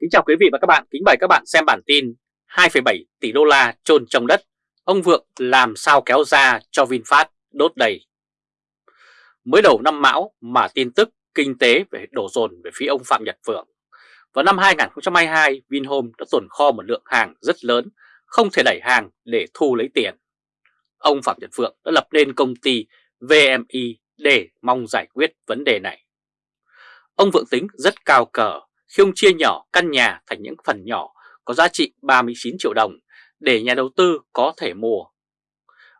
Kính chào quý vị và các bạn, kính mời các bạn xem bản tin 2,7 tỷ đô la chôn trong đất, ông Vượng làm sao kéo ra cho VinFast đốt đầy. Mới đầu năm Mão mà tin tức kinh tế về đổ dồn về phía ông Phạm Nhật Vượng. Vào năm 2022, Vinhome đã tồn kho một lượng hàng rất lớn, không thể đẩy hàng để thu lấy tiền. Ông Phạm Nhật Vượng đã lập nên công ty VMI để mong giải quyết vấn đề này. Ông Vượng tính rất cao cờ khi ông chia nhỏ căn nhà thành những phần nhỏ có giá trị 39 triệu đồng để nhà đầu tư có thể mua.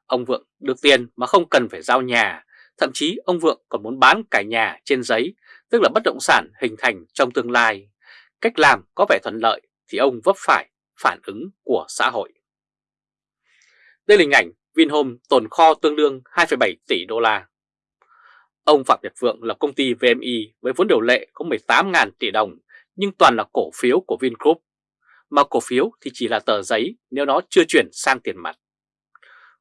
Ông Vượng được tiền mà không cần phải giao nhà, thậm chí ông Vượng còn muốn bán cả nhà trên giấy, tức là bất động sản hình thành trong tương lai. Cách làm có vẻ thuận lợi thì ông vấp phải phản ứng của xã hội. Đây là hình ảnh Vinhome tồn kho tương đương 2,7 tỷ đô la. Ông Phạm Nhật Vượng lập công ty VMI với vốn điều lệ có 18.000 tỷ đồng nhưng toàn là cổ phiếu của Vingroup. Mà cổ phiếu thì chỉ là tờ giấy nếu nó chưa chuyển sang tiền mặt.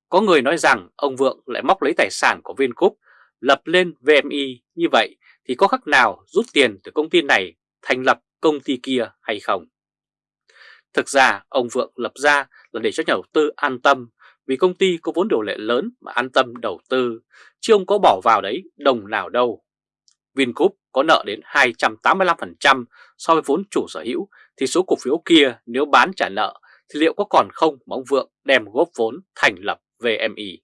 Có người nói rằng ông Vượng lại móc lấy tài sản của Vingroup lập lên VMI như vậy thì có khác nào rút tiền từ công ty này thành lập công ty kia hay không? Thực ra ông Vượng lập ra là để cho nhà đầu tư an tâm vì công ty có vốn điều lệ lớn mà an tâm đầu tư, chứ ông có bỏ vào đấy đồng nào đâu. Vingroup có nợ đến 285% so với vốn chủ sở hữu thì số cổ phiếu kia nếu bán trả nợ thì liệu có còn không mà ông Vượng đem góp vốn thành lập VMI.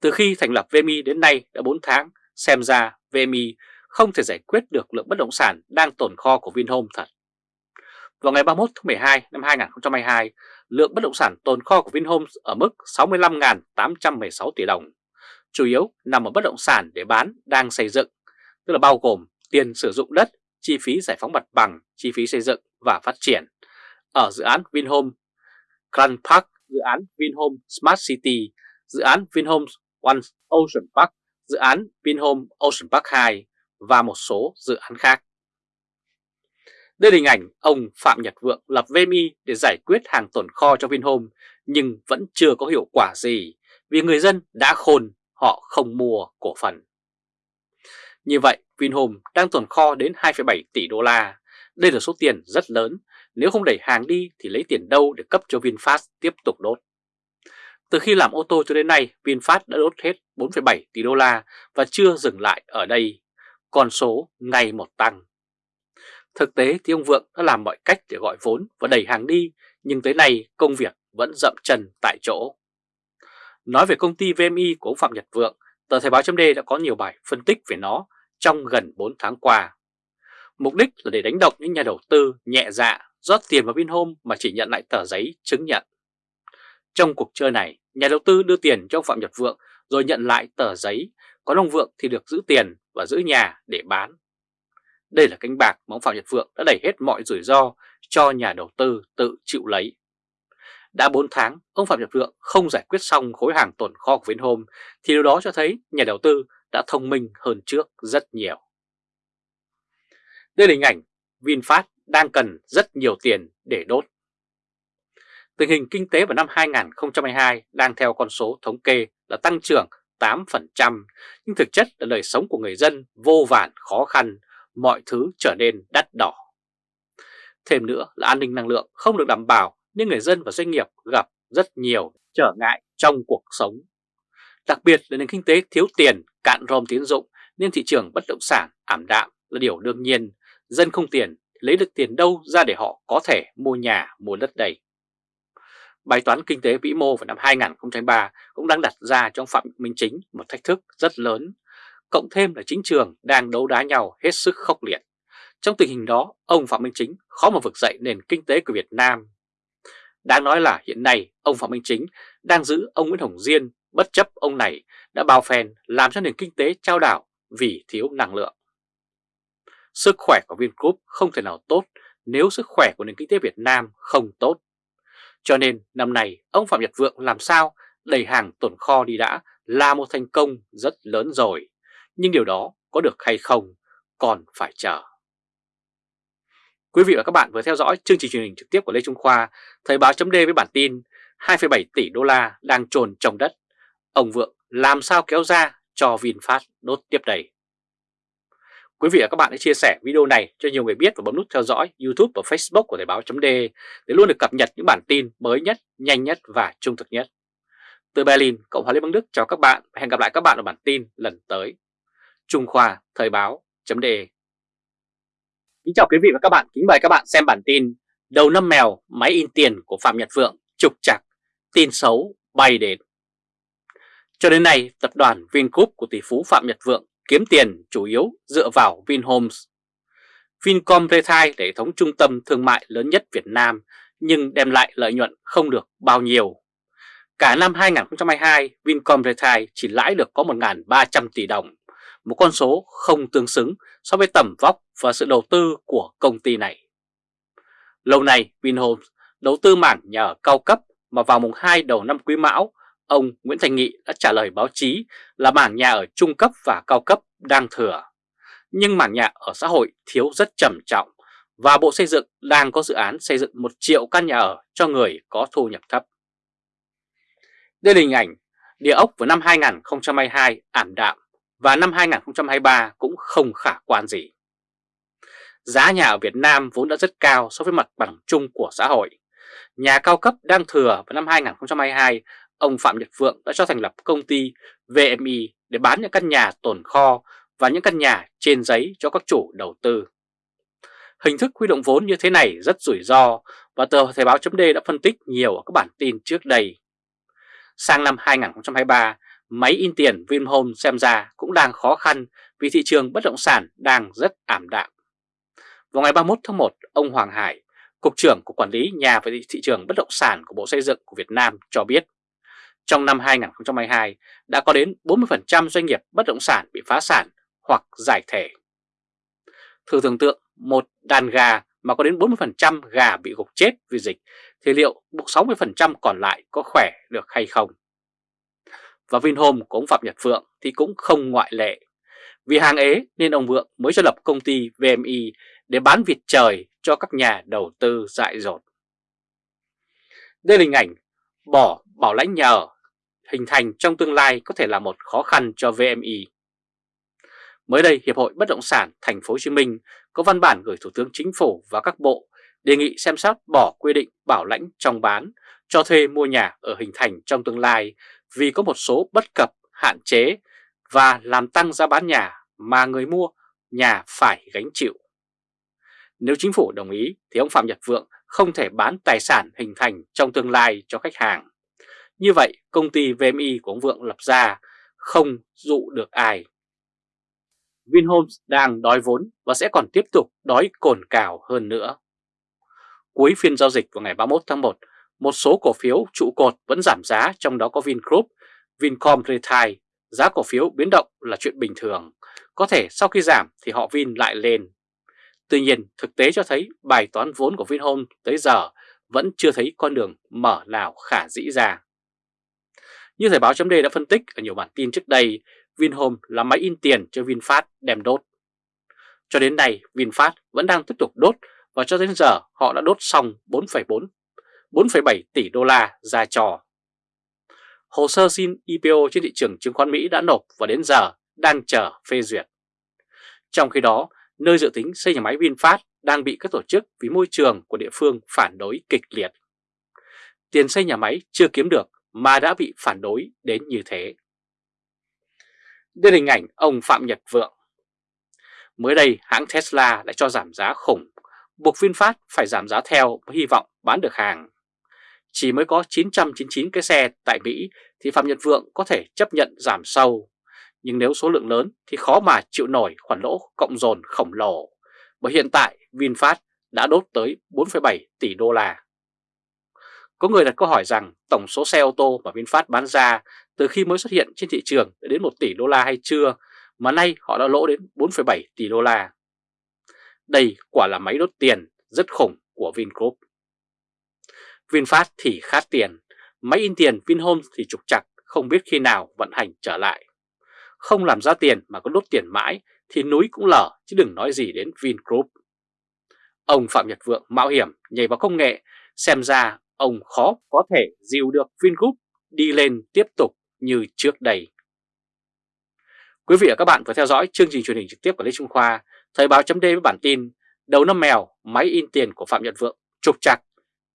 Từ khi thành lập VMI đến nay đã 4 tháng, xem ra VMI không thể giải quyết được lượng bất động sản đang tồn kho của Vinhome thật. Vào ngày 31 tháng 12 năm 2022, lượng bất động sản tồn kho của Vinhome ở mức 65.816 tỷ đồng, chủ yếu nằm ở bất động sản để bán đang xây dựng, tức là bao gồm tiền sử dụng đất, chi phí giải phóng mặt bằng, chi phí xây dựng và phát triển. Ở dự án Vinhome Grand Park, dự án Vinhome Smart City, dự án Vinhome One Ocean Park, dự án Vinhome Ocean Park 2 và một số dự án khác. Đây là hình ảnh ông Phạm Nhật Vượng lập VMI để giải quyết hàng tồn kho cho Vinhome nhưng vẫn chưa có hiệu quả gì vì người dân đã khôn họ không mua cổ phần. Như vậy Vinhome đang tồn kho đến 2,7 tỷ đô la. Đây là số tiền rất lớn, nếu không đẩy hàng đi thì lấy tiền đâu để cấp cho VinFast tiếp tục đốt. Từ khi làm ô tô cho đến nay, VinFast đã đốt hết 4,7 tỷ đô la và chưa dừng lại ở đây. Con số ngày một tăng. Thực tế thì ông Vượng đã làm mọi cách để gọi vốn và đẩy hàng đi, nhưng tới nay công việc vẫn dậm chân tại chỗ. Nói về công ty VMI của ông Phạm Nhật Vượng, tờ Thời báo chấm đã có nhiều bài phân tích về nó trong gần 4 tháng qua. Mục đích là để đánh động những nhà đầu tư nhẹ dạ rót tiền vào Vinhome mà chỉ nhận lại tờ giấy chứng nhận. Trong cuộc chơi này, nhà đầu tư đưa tiền cho ông Phạm Nhật Vượng rồi nhận lại tờ giấy, còn ông Vượng thì được giữ tiền và giữ nhà để bán. Đây là cánh bạc mà ông Phạm Nhật Vượng đã đẩy hết mọi rủi ro cho nhà đầu tư tự chịu lấy. Đã 4 tháng, ông Phạm Nhật Vượng không giải quyết xong khối hàng tồn kho của Vinhome thì điều đó cho thấy nhà đầu tư đã thông minh hơn trước rất nhiều. Đây là hình ảnh VinFast đang cần rất nhiều tiền để đốt. Tình hình kinh tế vào năm 2022 đang theo con số thống kê là tăng trưởng 8%, nhưng thực chất là đời sống của người dân vô vàn khó khăn, mọi thứ trở nên đắt đỏ. Thêm nữa là an ninh năng lượng không được đảm bảo nên người dân và doanh nghiệp gặp rất nhiều trở ngại trong cuộc sống. Đặc biệt là nền kinh tế thiếu tiền, cạn rôm tiến dụng nên thị trường bất động sản ảm đạm là điều đương nhiên. Dân không tiền lấy được tiền đâu ra để họ có thể mua nhà, mua đất đầy. Bài toán kinh tế vĩ mô vào năm 2003 cũng đang đặt ra trong Phạm Minh Chính một thách thức rất lớn, cộng thêm là chính trường đang đấu đá nhau hết sức khốc liệt. Trong tình hình đó, ông Phạm Minh Chính khó mà vực dậy nền kinh tế của Việt Nam. Đáng nói là hiện nay, ông Phạm Minh Chính đang giữ ông Nguyễn Hồng Diên bất chấp ông này đã bao phèn làm cho nền kinh tế trao đảo vì thiếu năng lượng. Sức khỏe của Vingroup không thể nào tốt nếu sức khỏe của nền kinh tế Việt Nam không tốt. Cho nên năm nay, ông Phạm Nhật Vượng làm sao đẩy hàng tồn kho đi đã là một thành công rất lớn rồi. Nhưng điều đó có được hay không còn phải chờ. Quý vị và các bạn vừa theo dõi chương trình truyền hình trực tiếp của Lê Trung Khoa, Thời báo chấm với bản tin 2,7 tỷ đô la đang trồn trồng đất. Ông Vượng làm sao kéo ra cho VinFast đốt tiếp đầy. Quý vị và các bạn hãy chia sẻ video này cho nhiều người biết và bấm nút theo dõi YouTube và Facebook của Thời báo chấm để luôn được cập nhật những bản tin mới nhất, nhanh nhất và trung thực nhất. Từ Berlin, Cộng hòa Liên bang Đức chào các bạn và hẹn gặp lại các bạn ở bản tin lần tới. Trung Khoa Thời báo chấm Kính chào quý vị và các bạn, kính mời các bạn xem bản tin Đầu năm mèo, máy in tiền của Phạm Nhật Vượng trục chặt, tin xấu bay đến. Cho đến nay, tập đoàn Vingroup của tỷ phú Phạm Nhật Vượng kiếm tiền chủ yếu dựa vào Vinhomes. Vincom Retail là hệ thống trung tâm thương mại lớn nhất Việt Nam nhưng đem lại lợi nhuận không được bao nhiêu. Cả năm 2022, Vincom Retail chỉ lãi được có 1.300 tỷ đồng, một con số không tương xứng so với tầm vóc và sự đầu tư của công ty này. Lâu nay, Vinhomes đầu tư mảng nhà ở cao cấp mà vào mùng 2 đầu năm Quý Mão, ông Nguyễn Thành Nghị đã trả lời báo chí là mảng nhà ở trung cấp và cao cấp đang thừa. Nhưng mảng nhà ở xã hội thiếu rất trầm trọng và Bộ Xây dựng đang có dự án xây dựng 1 triệu căn nhà ở cho người có thu nhập thấp. Đây là hình ảnh địa ốc vào năm 2022 ảm đạm và năm 2023 cũng không khả quan gì. Giá nhà ở Việt Nam vốn đã rất cao so với mặt bằng chung của xã hội. Nhà cao cấp đang thừa vào năm 2022, ông Phạm Nhật Vượng đã cho thành lập công ty VMI để bán những căn nhà tồn kho và những căn nhà trên giấy cho các chủ đầu tư. Hình thức huy động vốn như thế này rất rủi ro và tờ Thời báo chấm đã phân tích nhiều ở các bản tin trước đây. Sang năm 2023, máy in tiền Vinhome xem ra cũng đang khó khăn vì thị trường bất động sản đang rất ảm đạm. Vào ngày 31 tháng 1, ông Hoàng Hải, Cục trưởng của Quản lý Nhà và Thị trường Bất động sản của Bộ Xây dựng của Việt Nam cho biết, trong năm 2022 đã có đến 40% doanh nghiệp bất động sản bị phá sản hoặc giải thể. Thử tưởng tượng một đàn gà mà có đến 40% gà bị gục chết vì dịch thì liệu 60% còn lại có khỏe được hay không? Và Vinhome của ông Phạm Nhật Phượng thì cũng không ngoại lệ. Vì hàng ế nên ông Vượng mới cho lập công ty VMI để bán vịt trời cho các nhà đầu tư dại dột. Đây là hình ảnh bỏ bảo lãnh nhà ở hình thành trong tương lai có thể là một khó khăn cho VMI. Mới đây, Hiệp hội Bất động sản Thành phố Hồ Chí Minh có văn bản gửi Thủ tướng Chính phủ và các bộ đề nghị xem xét bỏ quy định bảo lãnh trong bán, cho thuê mua nhà ở hình thành trong tương lai vì có một số bất cập, hạn chế và làm tăng giá bán nhà mà người mua nhà phải gánh chịu. Nếu chính phủ đồng ý thì ông Phạm Nhật Vượng không thể bán tài sản hình thành trong tương lai cho khách hàng. Như vậy công ty VMI của ông Vượng lập ra không dụ được ai. Vinhomes đang đói vốn và sẽ còn tiếp tục đói cồn cào hơn nữa. Cuối phiên giao dịch vào ngày 31 tháng 1, một số cổ phiếu trụ cột vẫn giảm giá trong đó có Vingroup, Vincom Retail. Giá cổ phiếu biến động là chuyện bình thường, có thể sau khi giảm thì họ Vin lại lên. Tuy nhiên, thực tế cho thấy bài toán vốn của Vinhome tới giờ vẫn chưa thấy con đường mở nào khả dĩ ra. Như Thời báo chấm đã phân tích ở nhiều bản tin trước đây, Vinhome là máy in tiền cho VinFast đem đốt. Cho đến nay, VinFast vẫn đang tiếp tục đốt và cho đến giờ họ đã đốt xong 4,4 4,7 tỷ đô la ra trò. Hồ sơ xin IPO trên thị trường chứng khoán Mỹ đã nộp và đến giờ đang chờ phê duyệt. Trong khi đó, nơi dự tính xây nhà máy VinFast đang bị các tổ chức vì môi trường của địa phương phản đối kịch liệt. Tiền xây nhà máy chưa kiếm được mà đã bị phản đối đến như thế. Đây là hình ảnh ông Phạm Nhật Vượng. Mới đây hãng Tesla đã cho giảm giá khủng, buộc VinFast phải giảm giá theo với hy vọng bán được hàng. Chỉ mới có 999 cái xe tại Mỹ thì Phạm Nhật Vượng có thể chấp nhận giảm sâu nhưng nếu số lượng lớn thì khó mà chịu nổi khoản lỗ cộng dồn khổng lồ, bởi hiện tại VinFast đã đốt tới 4,7 tỷ đô la. Có người đặt câu hỏi rằng tổng số xe ô tô mà VinFast bán ra từ khi mới xuất hiện trên thị trường đã đến 1 tỷ đô la hay chưa, mà nay họ đã lỗ đến 4,7 tỷ đô la. Đây quả là máy đốt tiền rất khủng của Vingroup. VinFast thì khát tiền, máy in tiền Vinhome thì trục chặt không biết khi nào vận hành trở lại không làm ra tiền mà có đốt tiền mãi thì núi cũng lở chứ đừng nói gì đến Vingroup. Ông Phạm Nhật Vượng mạo hiểm nhảy vào công nghệ, xem ra ông khó có thể dìu được Vingroup đi lên tiếp tục như trước đây. Quý vị và các bạn vừa theo dõi chương trình truyền hình trực tiếp của Lê Trung Khoa, Thời báo chấm với bản tin Đầu năm mèo, máy in tiền của Phạm Nhật Vượng, trục trặc,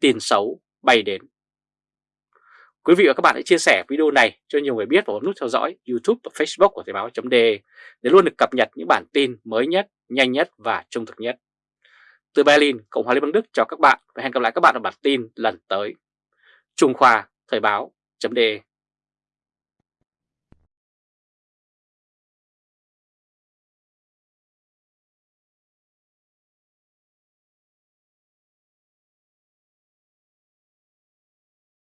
tin xấu bay đến. Quý vị và các bạn hãy chia sẻ video này cho nhiều người biết và bấm nút theo dõi YouTube và Facebook của Thời báo.de để luôn được cập nhật những bản tin mới nhất, nhanh nhất và trung thực nhất. Từ Berlin, Cộng hòa Liên bang Đức chào các bạn và hẹn gặp lại các bạn ở bản tin lần tới. Trung Khoa Thời báo.de